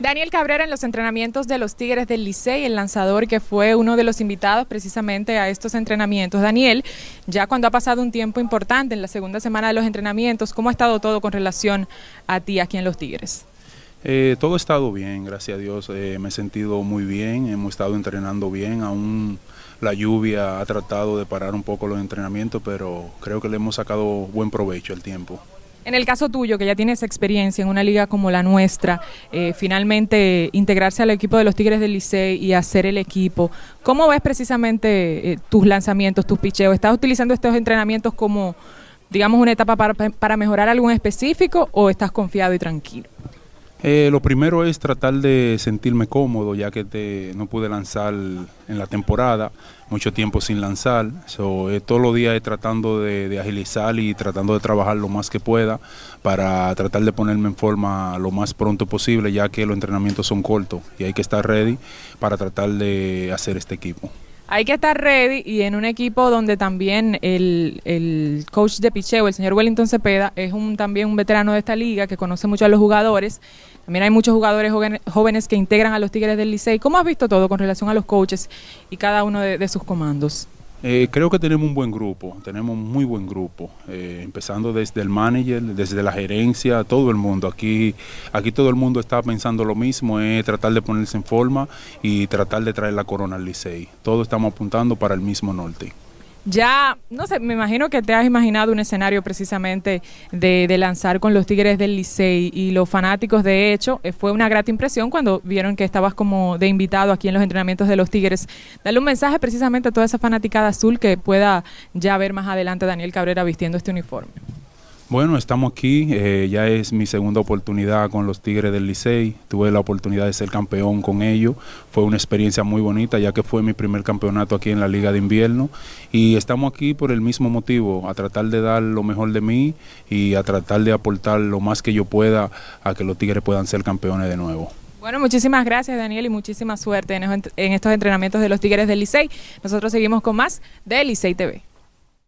Daniel Cabrera en los entrenamientos de los Tigres del Licey, el lanzador que fue uno de los invitados precisamente a estos entrenamientos. Daniel, ya cuando ha pasado un tiempo importante en la segunda semana de los entrenamientos, ¿cómo ha estado todo con relación a ti aquí en los Tigres? Eh, todo ha estado bien, gracias a Dios. Eh, me he sentido muy bien, hemos estado entrenando bien, aún la lluvia ha tratado de parar un poco los entrenamientos, pero creo que le hemos sacado buen provecho al tiempo. En el caso tuyo, que ya tienes experiencia en una liga como la nuestra, eh, finalmente integrarse al equipo de los Tigres del Licey y hacer el equipo, ¿cómo ves precisamente eh, tus lanzamientos, tus picheos? ¿Estás utilizando estos entrenamientos como, digamos, una etapa para, para mejorar algo específico o estás confiado y tranquilo? Eh, lo primero es tratar de sentirme cómodo, ya que te, no pude lanzar en la temporada, mucho tiempo sin lanzar. Eh, todos los días tratando de, agilizar y tratando de trabajar lo más que pueda para tratar de ponerme en forma lo más pronto posible, ya que los entrenamientos son cortos y hay que estar ready para tratar de hacer este equipo. Hay que estar ready y en un equipo donde también el, el coach de picheo, el señor Wellington Cepeda, es un también un veterano de esta liga que conoce mucho a los jugadores. También hay muchos jugadores jóvenes que integran a los Tigres del Licey. ¿Cómo has visto todo con relación a los coaches y cada uno de sus comandos? Eh, creo que tenemos un buen grupo, tenemos un muy buen grupo, eh, empezando desde el manager, desde la gerencia, todo el mundo. Aquí, aquí todo el mundo está pensando lo mismo, es tratar de ponerse en forma y tratar de traer la corona al Licey. Todos estamos apuntando para el mismo norte. Ya, no sé, me imagino que te has imaginado un escenario precisamente de, lanzar con los Tigres del Licey y los fanáticos, de hecho, eh, fue una grata impresión cuando vieron que estabas como de invitado aquí en los entrenamientos de los Tigres. Dale un mensaje precisamente a toda esa fanaticada azul que pueda ya ver más adelante Daniel Cabrera vistiendo este uniforme. Bueno, estamos aquí, eh, ya es mi segunda oportunidad con los Tigres del Licey, tuve la oportunidad de ser campeón con ellos, fue una experiencia muy bonita ya que fue mi primer campeonato aquí en la Liga de Invierno y estamos aquí por el mismo motivo, a tratar de dar lo mejor de mí y a tratar de aportar lo más que yo pueda a que los Tigres puedan ser campeones de nuevo. Bueno, muchísimas gracias Daniel y muchísima suerte en, estos entrenamientos de los Tigres del Licey. Nosotros seguimos con más de Licey TV.